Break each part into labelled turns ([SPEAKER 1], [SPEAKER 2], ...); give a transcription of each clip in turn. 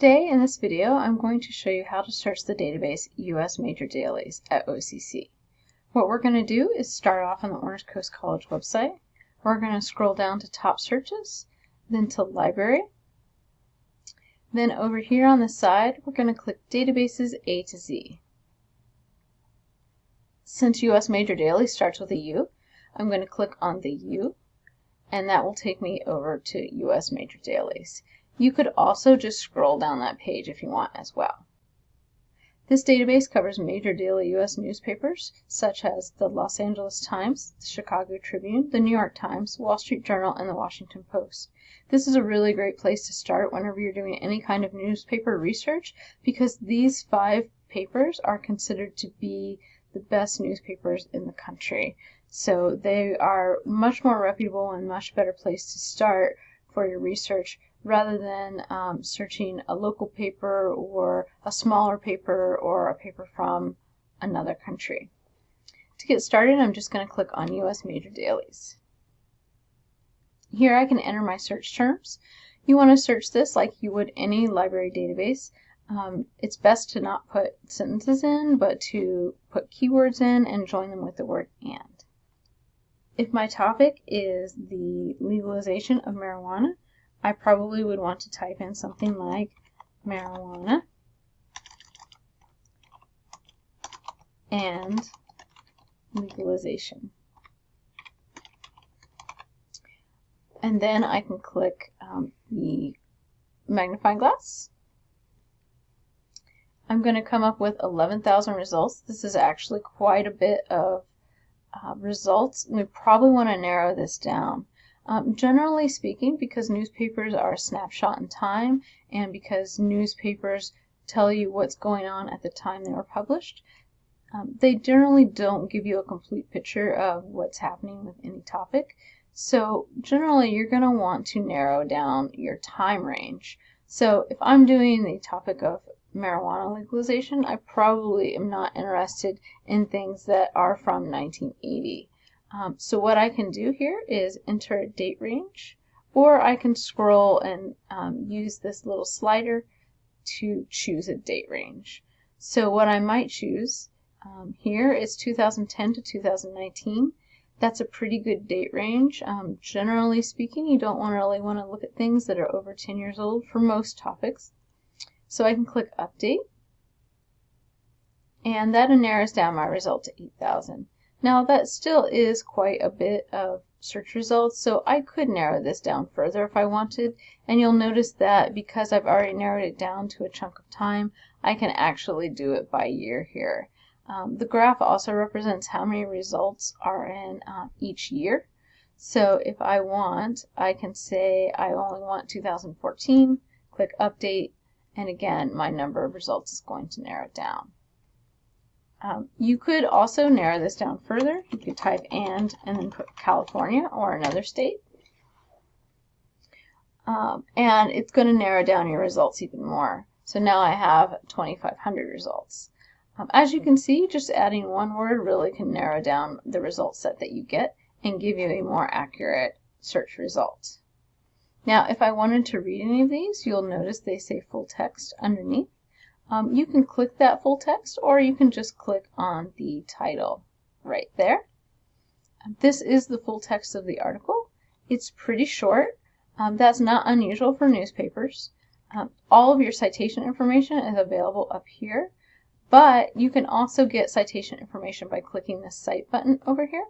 [SPEAKER 1] Today in this video I'm going to show you how to search the database US Major Dailies at OCC. What we're going to do is start off on the Orange Coast College website. We're going to scroll down to top searches, then to library. Then over here on the side we're going to click databases A to Z. Since US Major Dailies starts with a U, I'm going to click on the U and that will take me over to US Major Dailies. You could also just scroll down that page if you want as well. This database covers major daily U.S. newspapers such as the Los Angeles Times, the Chicago Tribune, the New York Times, Wall Street Journal, and the Washington Post. This is a really great place to start whenever you're doing any kind of newspaper research because these five papers are considered to be the best newspapers in the country. So they are much more reputable and much better place to start for your research rather than um, searching a local paper or a smaller paper or a paper from another country. To get started, I'm just going to click on U.S. Major Dailies. Here I can enter my search terms. You want to search this like you would any library database. Um, it's best to not put sentences in, but to put keywords in and join them with the word and. If my topic is the legalization of marijuana, I probably would want to type in something like marijuana and legalization. And then I can click um, the magnifying glass. I'm going to come up with 11,000 results. This is actually quite a bit of uh, results. We probably want to narrow this down. Um, generally speaking, because newspapers are a snapshot in time and because newspapers tell you what's going on at the time they were published, um, they generally don't give you a complete picture of what's happening with any topic. So generally you're going to want to narrow down your time range. So if I'm doing the topic of marijuana legalization, I probably am not interested in things that are from 1980. Um, so what I can do here is enter a date range, or I can scroll and um, use this little slider to choose a date range. So what I might choose um, here is 2010 to 2019. That's a pretty good date range. Um, generally speaking, you don't want to really want to look at things that are over 10 years old for most topics. So I can click Update, and that narrows down my result to 8,000. Now that still is quite a bit of search results, so I could narrow this down further if I wanted, and you'll notice that because I've already narrowed it down to a chunk of time, I can actually do it by year here. Um, the graph also represents how many results are in um, each year. So if I want, I can say I only want 2014, click Update, and again, my number of results is going to narrow down. Um, you could also narrow this down further. You could type and and then put California or another state. Um, and it's going to narrow down your results even more. So now I have 2,500 results. Um, as you can see, just adding one word really can narrow down the result set that you get and give you a more accurate search result. Now, if I wanted to read any of these, you'll notice they say full text underneath. Um, you can click that full text or you can just click on the title right there. This is the full text of the article. It's pretty short. Um, that's not unusual for newspapers. Um, all of your citation information is available up here, but you can also get citation information by clicking the Cite button over here.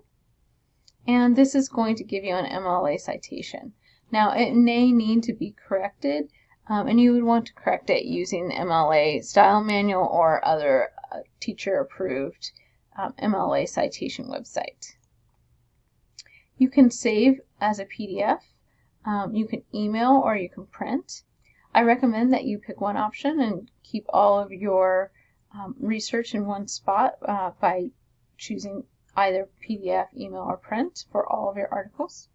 [SPEAKER 1] And this is going to give you an MLA citation. Now, it may need to be corrected um, and you would want to correct it using the MLA style manual or other uh, teacher approved um, MLA citation website. You can save as a PDF, um, you can email or you can print. I recommend that you pick one option and keep all of your um, research in one spot uh, by choosing either PDF, email, or print for all of your articles.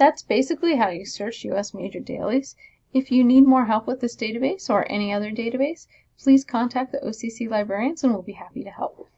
[SPEAKER 1] That's basically how you search U.S. major dailies. If you need more help with this database or any other database, please contact the OCC librarians and we'll be happy to help.